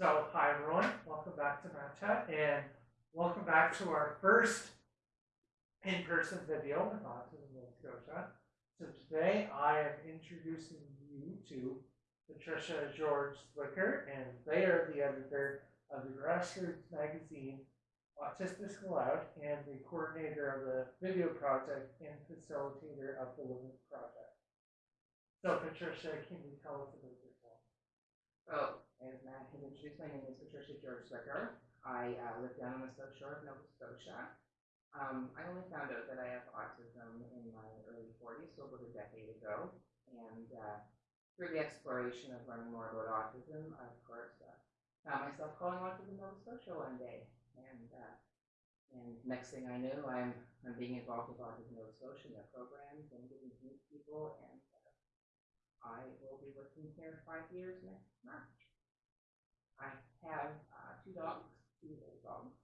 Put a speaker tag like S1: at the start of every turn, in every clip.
S1: So, hi everyone, welcome back to Chat, and welcome back to our first in-person video with Autism Nova Scotia. So today I am introducing you to Patricia George Zwicker, and they are the editor of the grassroots magazine Autistics Aloud, and the coordinator of the video project and facilitator of the Living Project. So Patricia, can you tell us a about yourself?
S2: So, as Matt has introduced, my name is Patricia George Zwicker. I uh, live down on the South Shore of Nova Scotia. Um, I only found out that I have autism in my early 40s, so about a decade ago. And uh, through the exploration of learning more about autism, I, of course, uh, found myself calling Autism Nova Scotia one day. And uh, and next thing I knew, I'm I'm being involved with Autism Nova Scotia and their programs and getting to meet people. And uh, I will be working here five years next March. I have uh, two dogs, two old dogs,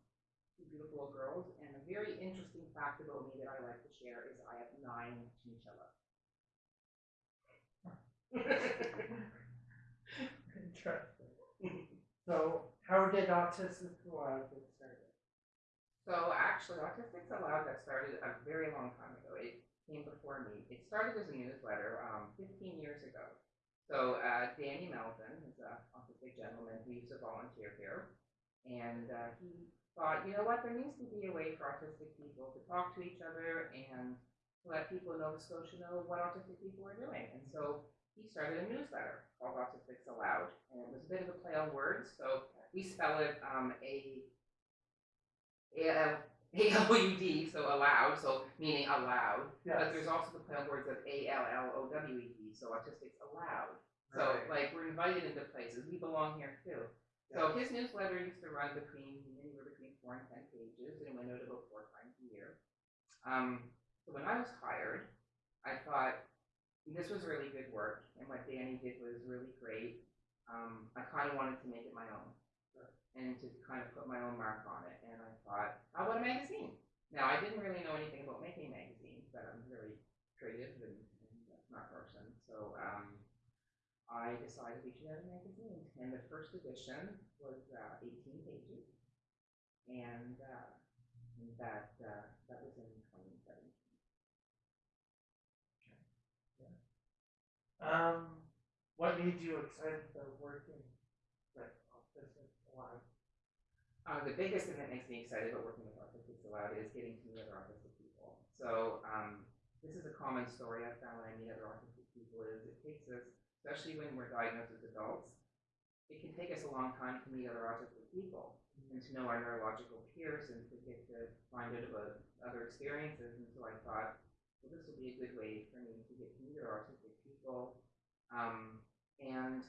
S2: two beautiful little girls, and a very interesting fact about me that I like to share is I have nine chinchillas.
S1: Interesting. So, how did Autistic Aloud get started?
S2: So actually, Autistics Aloud got started a very long time ago. It came before me. It started as a newsletter um, 15 years ago. So uh, Danny Melvin is an autistic gentleman used to volunteer here, and uh, he thought, you know what, there needs to be a way for autistic people to talk to each other and let people in Nova Scotia know what autistic people are doing. And so he started a newsletter called Autistics Aloud, and it was a bit of a play on words. So we spell it um, a so allowed, so meaning aloud. But there's also the play on words of A-L-L-O-W-E-D, so autistics allowed. So
S1: Right.
S2: like we're invited into places, we belong here too. So his newsletter used to run between anywhere between four and ten pages, and it went out about four times a year. Um, so when I was hired, I thought this was really good work, and what Danny did was really great. Um, I kind of wanted to make it my own, and to kind of put my own mark on it. And I thought, how about a magazine? Now I didn't really know anything about making magazines, but I'm very creative and, and smart person. So um, I decided we should have a magazine, and the first edition was uh, 18 pages, and uh, that uh, that was in 2017.
S1: Um, what made you excited about working with Autistic Aloud?
S2: Uh, the biggest thing that makes me excited about working with Autistics Aloud is getting to meet other autistic people. So um, this is a common story I've found when I meet other autistic people is it takes us, especially when we're diagnosed as adults, it can take us a long time to meet other autistic people and to know our neurological peers and to get to find out about other experiences. And so I thought, well, this will be a good way for me to get to meet other autistic people. Um, and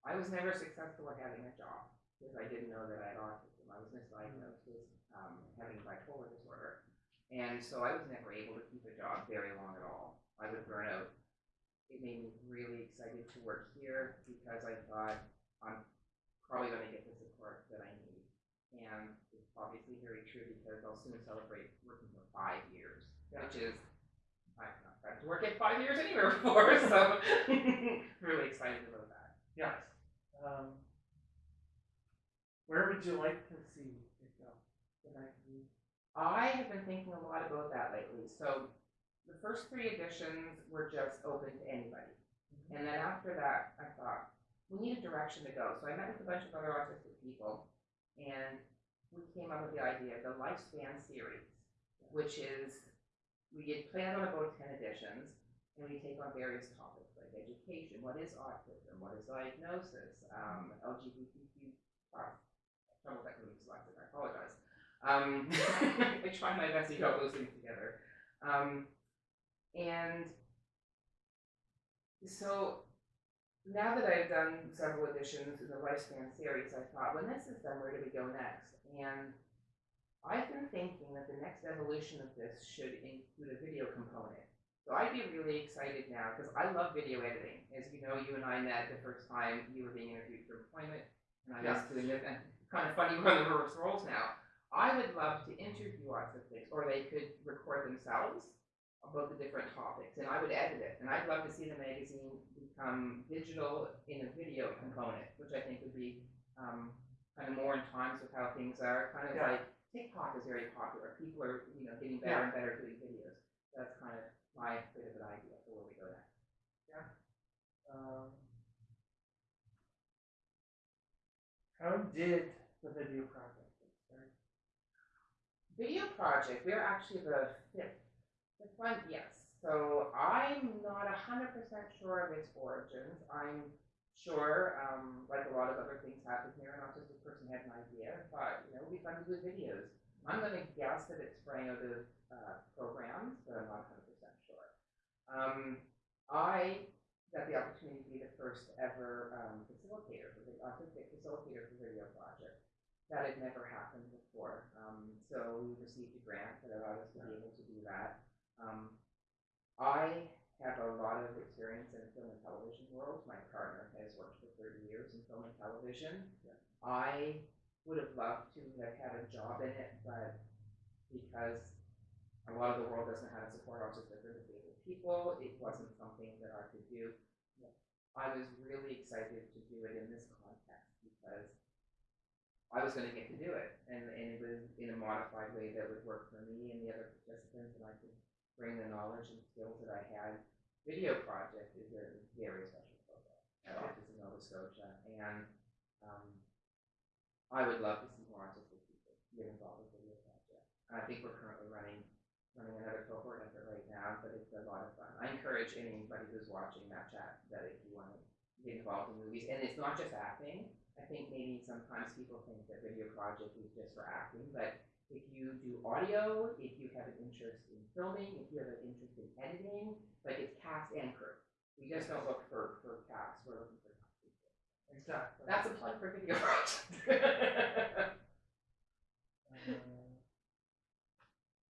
S2: I was never successful at having a job because I didn't know that I had autism. I was misdiagnosed with um, having bipolar disorder. And so I was never able to keep a job very long at all. I would burn out. It made me really excited to work here because I thought I'm probably going to get the support that I need. And it's obviously very true because I'll soon celebrate working for five years, which is, I've not tried to work at five years anywhere before, so really excited about that.
S1: Yes. Um, where would you like to see it go?
S2: I have been thinking a lot about that lately. So the first three editions were just open to anybody. And then after that, I thought, we need a direction to go. So I met with a bunch of other autistic people, and we came up with the idea of the Lifespan series, which is we had planned on about 10 editions, and we take on various topics like education, what is autism, what is diagnosis, um, LGBTQ plus. Trouble with that because I'm dyslexic, I apologize. Um, I try my best to get all those things together. Um, and so now that I've done several editions in the Lifespan series, I thought, when this is done, where do we go next? And I've been thinking that the next evolution of this should include a video component. So I'd be really excited now because I love video editing. As you know, you and I met the first time you were being interviewed for employment, and I was
S1: Yes.
S2: doing it. And kind of funny, we're in the reverse roles now. I would love to interview autistics, or they could record themselves about the different topics, and I would edit it. And I'd love to see the magazine become digital in a video component, which I think would be um, kind of more in times with how things are. Kind of
S1: Yeah.
S2: like TikTok is very popular. People are you know getting better and better at doing videos. That's kind of my bit of an idea for where we go next.
S1: Um, how did the video project get started?
S2: Video project, we're actually the fifth, fifth one, yes. So I'm not a hundred percent sure of its origins. I'm sure, um, like a lot of other things happen here, an autistic person had an idea, thought, you know, be fun to do videos. I'm gonna guess that it sprang out of, uh, programs, but I'm not hundred percent sure. Um, I got the opportunity to be the first ever, um, facilitator for the autistic facilitator for video project that had never happened before. Um, so we received a grant that allowed us to be able to do that. Um, I have a lot of experience in the film and television world. My partner has worked for 30 years in film and television.
S1: Yeah.
S2: I would have loved to have had a job in it, but because a lot of the world doesn't to support autistic or disabled people, it wasn't something that I could do. I was really excited to do it in this context because I was going to get to do it, and, and it was in a modified way that would work for me and the other participants, and I could bring the knowledge and skills that I had. Video project is a very special program at Autism Nova Scotia, and um, I would love to see more autistic people get involved with video project. I think we're currently running running another cohort effort right now, but it's a lot of fun. I encourage anybody who's watching that chat that if you want to get involved in movies, and it's not just acting. I think maybe sometimes people think that video project is just for acting, but if you do audio, if you have an interest in filming, if you have an interest in editing, like it's cast and crew. We just don't look for, for cast, we're looking for cast people. That's a plug for video.
S1: Uh,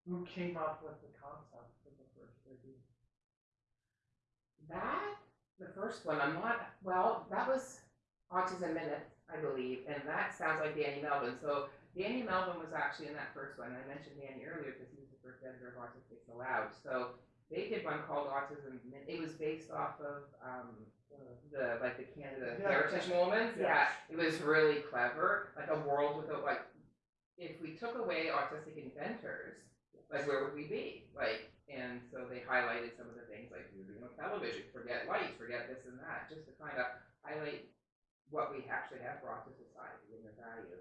S1: who came up with the concept for the first video?
S2: That, the first one, I'm not, well, that was Autism Minutes, I believe, and that sounds like Danny Melvin. So Danny Melvin was actually in that first one. I mentioned Danny earlier because he was the first editor of Autistic Aloud. So they did one called Autism It was based off of um, the like the Canada
S1: Yeah.
S2: Heritage Moments.
S1: Yeah.
S2: Yeah, it was really clever. Like a world without like, if we took away autistic inventors, like where would we be? Like, and so they highlighted some of the things like you know television, forget lights, forget this and that, just to kind of highlight what we actually have brought to society and the value.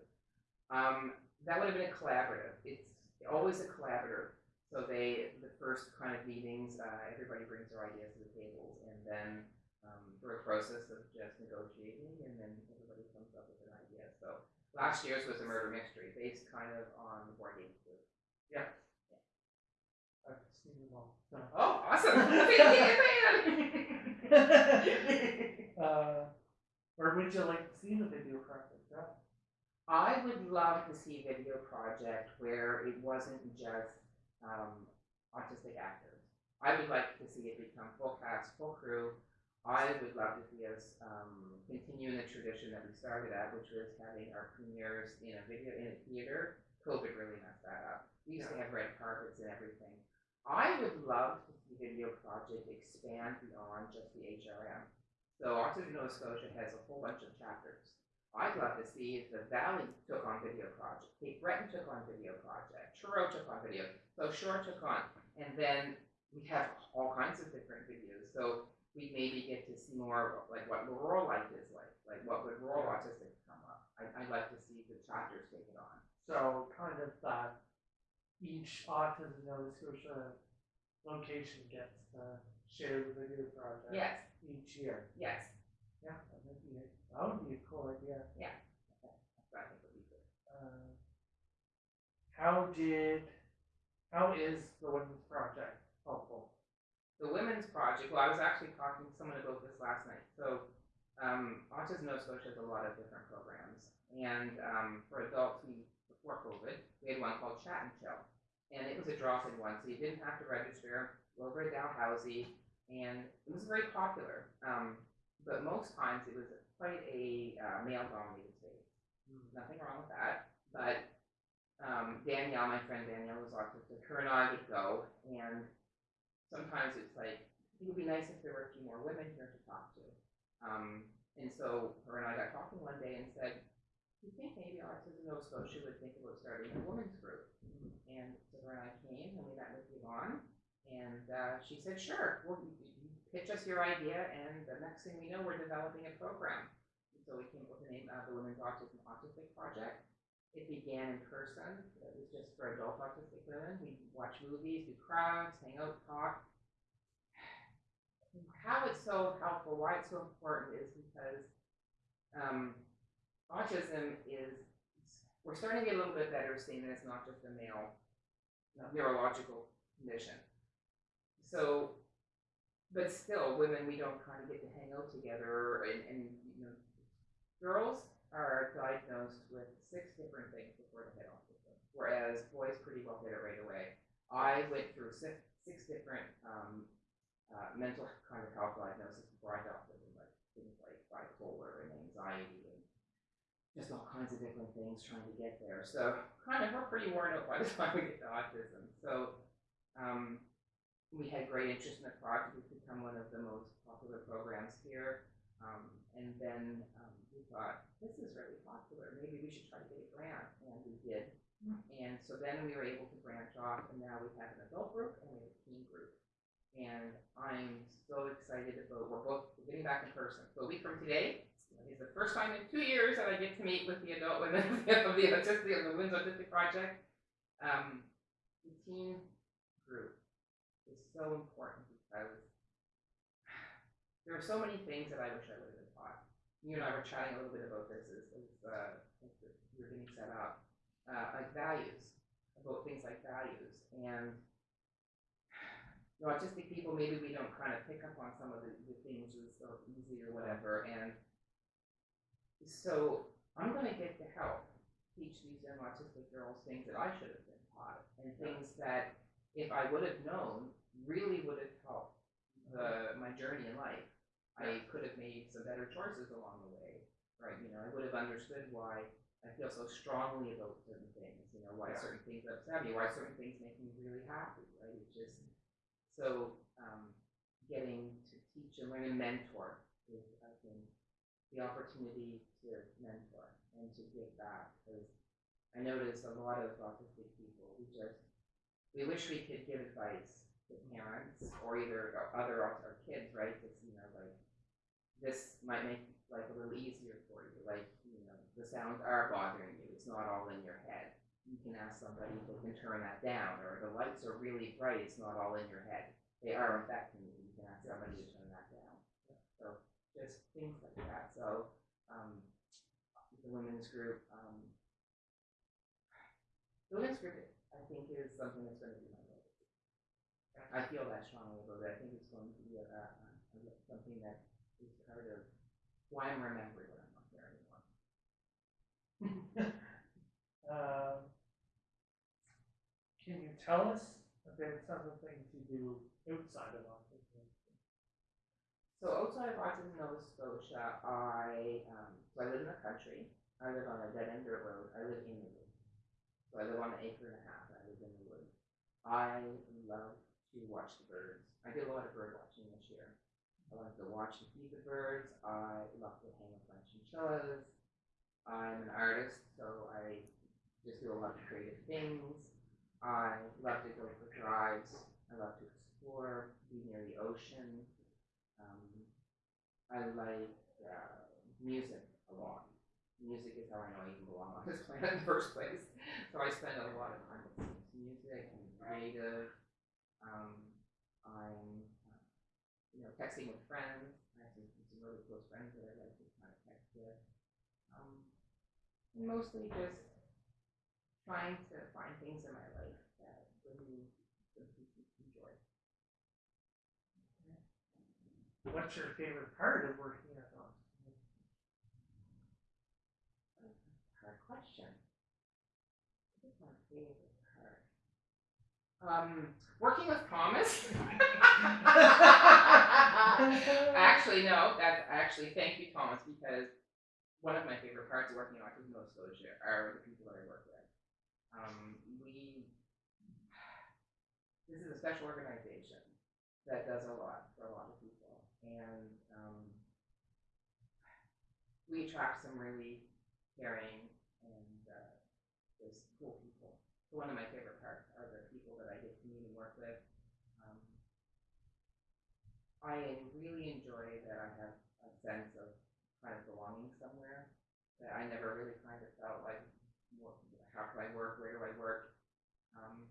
S2: Um, that would have been a collaborative. It's always a collaborative. So they, the first kind of meetings, uh, everybody brings their ideas to the tables, and then um, through a process of just negotiating, and then everybody comes up with an idea. So last year's was a murder mystery based kind of on the board game group.
S1: I've seen them all. So.
S2: Oh, awesome!
S1: Uh, where would you like to see the video project?
S2: I would love to see a video project where it wasn't just um, autistic actors. I would like to see it become full cast, full crew. I would love to see us um, continue in the tradition that we started at, which was having our premieres in a video in a theater. COVID really messed that up. We used to have red carpets and everything. I would love to see Video Project expand beyond just the HRM. So Autism Nova Scotia has a whole bunch of chapters. I'd love to see if the Valley took on Video Project, Cape Breton took on Video Project, Truro took on video, South Shore took on, and then we have all kinds of different videos. So we maybe get to see more of, like what rural life is like, like what would rural autistic come up. I, I'd like to see the chapters take it on.
S1: So kind of that each Autism Nova Scotia location gets to share the video project
S2: Yes,
S1: each year.
S2: yes,
S1: Yeah, that would be a, that would be a cool idea.
S2: I think would be good.
S1: Uh, how did, how is the women's project helpful?
S2: The women's project, well, I was actually talking to someone about this last night. So, um, Autism Nova Scotia has a lot of different programs. And um, for adults, we, before COVID, we had one called Chat and Chill. And it was a drop in one, so you didn't have to register. Over at Dalhousie, and it was very popular. Um, but most times it was quite a uh, male dominated space. Nothing wrong with that. But um, Danielle, my friend Danielle, was autistic. Her and I would go, and sometimes it's like it would be nice if there were a few more women here to talk to. Um, and so her and I got talking one day and said, "Do you think maybe Autism Nova Scotia would think about starting a women's group? And so her and I came and we met with Yvonne, and uh, she said, sure, we'll, pitch us your idea, and the next thing we know, we're developing a program. And so we came up with the name of the Women's Autism Autistic Project. It began in person. It was just for adult autistic women. We watch movies, do crafts, hang out, talk. How it's so helpful, why it's so important is because um, autism is, we're starting to get a little bit better seeing that it's not just a male neurological condition. So, but still, women, we don't kind of get to hang out together and, and you know, girls are diagnosed with six different things before they hit autism, whereas boys pretty well get it right away. I went through six, six different um, uh, mental kind of health diagnoses before I got autism, like things like bipolar and anxiety and just all kinds of different things trying to get there. So kind of we're pretty worn out by the time we get to autism. So um, we had great interest in the project. It's become one of the most popular programs here. Um, and then um, we thought, this is really popular. Maybe we should try to get a grant. And we did. And so then we were able to branch off, and now we have an adult group and we have a teen group. And I'm so excited about, we're both we're getting back in person. So a week from today is the first time in two years that I get to meet with the adult women of the autistic, of the Women's Autistic Project. Um, the teen group is so important because there are so many things that I wish I would have been taught. You and I were chatting a little bit about this as, as, uh, as we were getting set up, uh, like values, about things like values. And you know, autistic people, maybe we don't kind of pick up on some of the, the things as so easy or whatever. And so I'm going to get to help teach these young autistic girls things that I should have been taught and things that if I would have known really would have helped the, my journey in life. I could have made some better choices along the way, right? You know, I would have understood why I feel so strongly about certain things, you know, why
S1: Yeah.
S2: certain things upset me, why certain things make me really happy, right? It's just, so, um, getting to teach and learn and mentor is, I think, the opportunity to mentor and to give back, because I notice a lot of autistic people, we just, we wish we could give advice to parents or either or other or kids, right? Just, you know, like, this might make life a little easier for you, like, you know, the sounds are bothering you, it's not all in your head. You can ask somebody if they can turn that down, or the lights are really bright, it's not all in your head. They are affecting you, you can ask somebody to turn that down. So, just things like that, so, um, the women's group, um, the women's group, think is something that's gonna be my legacy. I feel that strongly about it, I think it's going to be a, a, something that is part of why I'm remembering when I'm not there anymore.
S1: Um, can you tell us about some of the things you do outside of autism?
S2: So outside of Autism Nova Scotia, I, um, so I live in the country, I live on a dead end dirt road, I live in the. So I live on an acre and a half, I live in the woods. I love to watch the birds, I did a lot of bird watching this year. I love to watch and feed the birds, I love to hang with my chinchillas. I'm an artist, so I just do a lot of creative things. I love to go for drives, I love to explore, be near the ocean. Um, I like uh, music a lot. Music is how I know I even belong on this planet in the first place. So I spend a lot of time listening to music and creative. Um, I'm, uh, you know, texting with friends. I have some, some really close friends that I like to kind of text with. Um, mostly just trying to find things in my life that bring me joy.
S1: What's your favorite part of working at autism?
S2: Question. What is my favorite part? Um, working with Thomas. actually, no. That's actually thank you, Thomas, because one of my favorite parts of working on Autism Nova are the people that I work with. Um, we. This is a special organization that does a lot for a lot of people, and um, we attract some really caring, and uh, just cool people. So one of my favorite parts are the people that I get to meet and work with. Um, I really enjoy that I have a sense of kind of belonging somewhere. That I never really kind of felt like, what, how can I work? Where do I work? Um,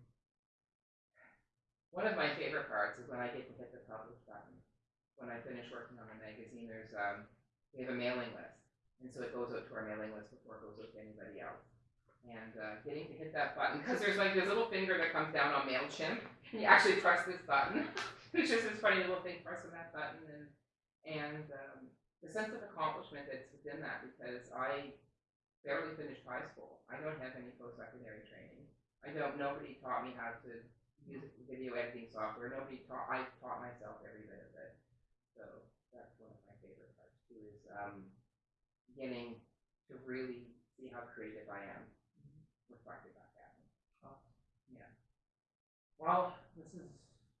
S2: one of my favorite parts is when I get to hit the publish button. When I finish working on the magazine, there's um, we have a mailing list, and so it goes out to our mailing list before it goes out to anybody else. And uh, getting to hit that button because there's like this little finger that comes down on Mailchimp, and you actually press this button. it's just this funny little thing pressing that button, and and um, the sense of accomplishment that's within that because I barely finished high school. I don't have any post-secondary training. I don't. Nobody taught me how to use video editing software. Nobody taught. I taught myself every bit of it. So that's one of my favorite parts too. Is um, beginning to really see how creative I am reflected back at me. Yeah.
S1: Well, this is,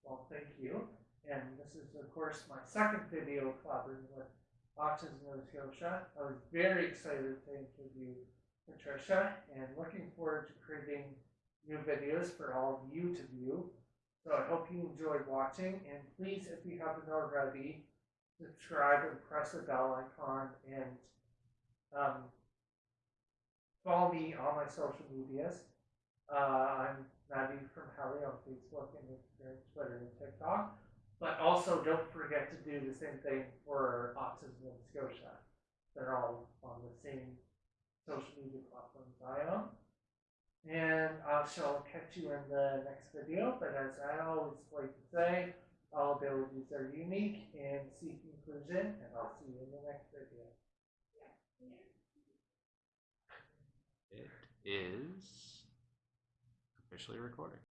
S1: well, thank you. And this is, of course, my second video collaborating with Autism Nova Scotia. I was very excited to interview Patricia and looking forward to creating new videos for all of you to view. So I hope you enjoyed watching and please, if you haven't already, subscribe and press the bell icon and um, follow me on my social medias. Uh, I'm Nadia from Hallie on Facebook and Instagram, Twitter, and TikTok. But also don't forget to do the same thing for Autism Nova Scotia. They're all on the same social media platforms I am. And I shall catch you in the next video, but as I always like to say, all abilities are unique and seek inclusion, and I'll see you in the next video.
S3: It is officially recording.